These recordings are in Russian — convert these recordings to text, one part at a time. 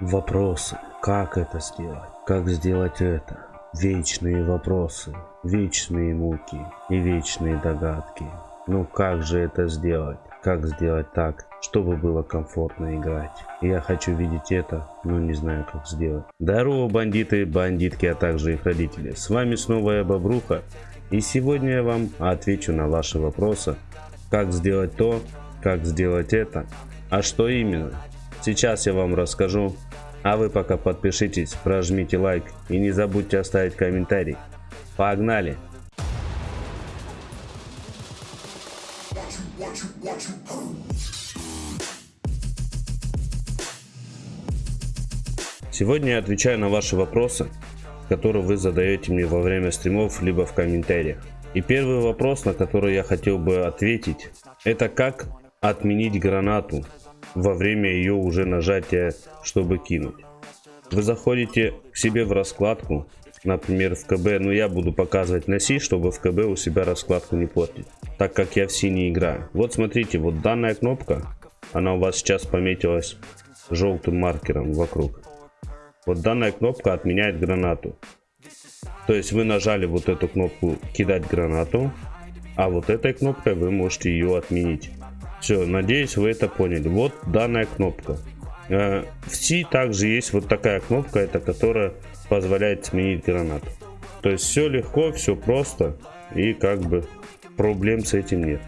Вопросы. Как это сделать? Как сделать это? Вечные вопросы, вечные муки и вечные догадки. Ну как же это сделать? Как сделать так, чтобы было комфортно играть? Я хочу видеть это, но не знаю как сделать. Здорово бандиты, бандитки, а также их родители. С вами снова я Бобруха. И сегодня я вам отвечу на ваши вопросы. Как сделать то, как сделать это, а что именно. Сейчас я вам расскажу а вы пока подпишитесь, прожмите лайк и не забудьте оставить комментарий. Погнали! Сегодня я отвечаю на ваши вопросы, которые вы задаете мне во время стримов, либо в комментариях. И первый вопрос, на который я хотел бы ответить, это как отменить гранату во время ее уже нажатия, чтобы кинуть. Вы заходите к себе в раскладку, например в КБ, но я буду показывать на Си, чтобы в КБ у себя раскладку не портить, так как я в Си не играю. Вот смотрите, вот данная кнопка, она у вас сейчас пометилась желтым маркером вокруг. Вот данная кнопка отменяет гранату. То есть вы нажали вот эту кнопку кидать гранату, а вот этой кнопкой вы можете ее отменить. Все, надеюсь вы это поняли. Вот данная кнопка. Э, в C также есть вот такая кнопка, это которая позволяет сменить гранату. То есть все легко, все просто и как бы проблем с этим нет.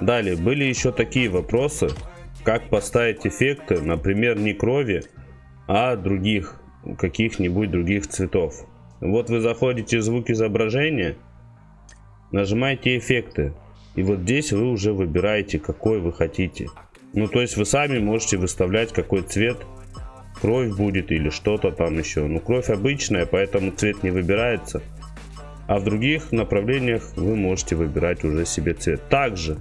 Далее были еще такие вопросы, как поставить эффекты, например, не крови, а других, каких-нибудь других цветов. Вот вы заходите в звук изображения, нажимаете эффекты, и вот здесь вы уже выбираете, какой вы хотите. Ну, то есть вы сами можете выставлять, какой цвет кровь будет или что-то там еще. Ну, кровь обычная, поэтому цвет не выбирается. А в других направлениях вы можете выбирать уже себе цвет. Также,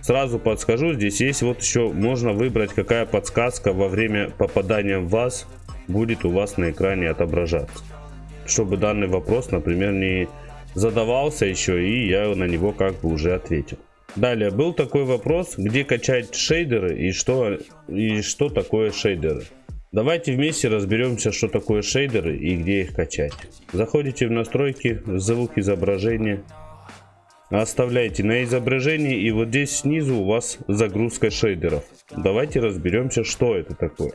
сразу подскажу, здесь есть вот еще, можно выбрать, какая подсказка во время попадания в вас будет у вас на экране отображаться. Чтобы данный вопрос, например, не задавался еще, и я на него как бы уже ответил. Далее был такой вопрос, где качать шейдеры и что, и что такое шейдеры. Давайте вместе разберемся, что такое шейдеры и где их качать. Заходите в настройки, звук изображения, оставляйте на изображении и вот здесь снизу у вас загрузка шейдеров. Давайте разберемся, что это такое.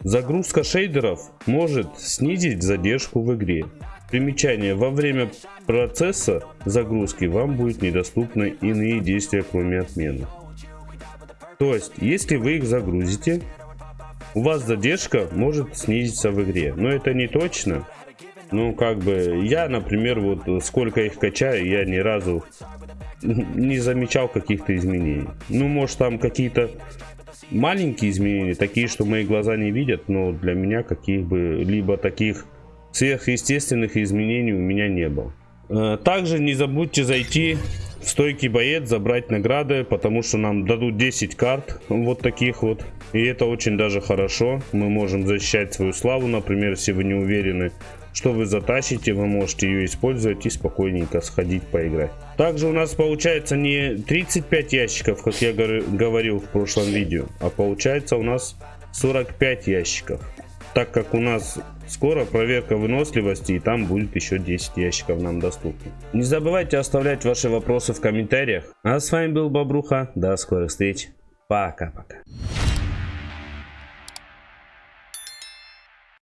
Загрузка шейдеров может снизить задержку в игре. Примечание. Во время процесса загрузки вам будет недоступны иные действия, кроме отмены. То есть, если вы их загрузите, у вас задержка может снизиться в игре. Но это не точно. Ну, как бы, я, например, вот сколько их качаю, я ни разу не замечал каких-то изменений. Ну, может, там какие-то маленькие изменения, такие, что мои глаза не видят, но для меня каких бы либо таких Сверхъестественных изменений у меня не было. Э, также не забудьте зайти в стойкий боец, забрать награды, потому что нам дадут 10 карт вот таких вот. И это очень даже хорошо. Мы можем защищать свою славу, например, если вы не уверены, что вы затащите, вы можете ее использовать и спокойненько сходить поиграть. Также у нас получается не 35 ящиков, как я говорил в прошлом видео, а получается у нас 45 ящиков так как у нас скоро проверка выносливости и там будет еще 10 ящиков нам доступно. Не забывайте оставлять ваши вопросы в комментариях. А с вами был Бобруха. До скорых встреч. Пока-пока.